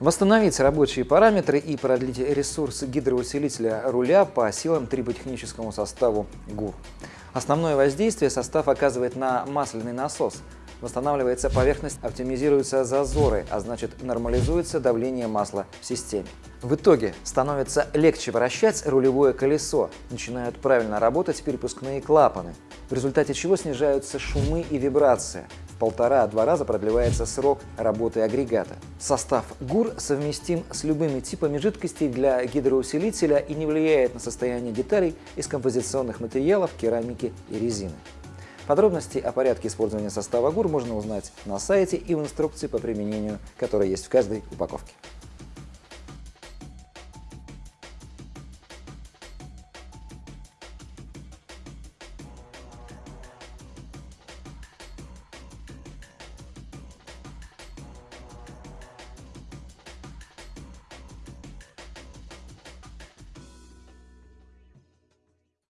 Восстановить рабочие параметры и продлить ресурс гидроусилителя руля по силам триботехническому составу ГУР. Основное воздействие состав оказывает на масляный насос. Восстанавливается поверхность, оптимизируются зазоры, а значит нормализуется давление масла в системе. В итоге становится легче вращать рулевое колесо, начинают правильно работать перепускные клапаны, в результате чего снижаются шумы и вибрация, полтора-два раза продлевается срок работы агрегата. Состав ГУР совместим с любыми типами жидкостей для гидроусилителя и не влияет на состояние деталей из композиционных материалов, керамики и резины. Подробности о порядке использования состава ГУР можно узнать на сайте и в инструкции по применению, которая есть в каждой упаковке.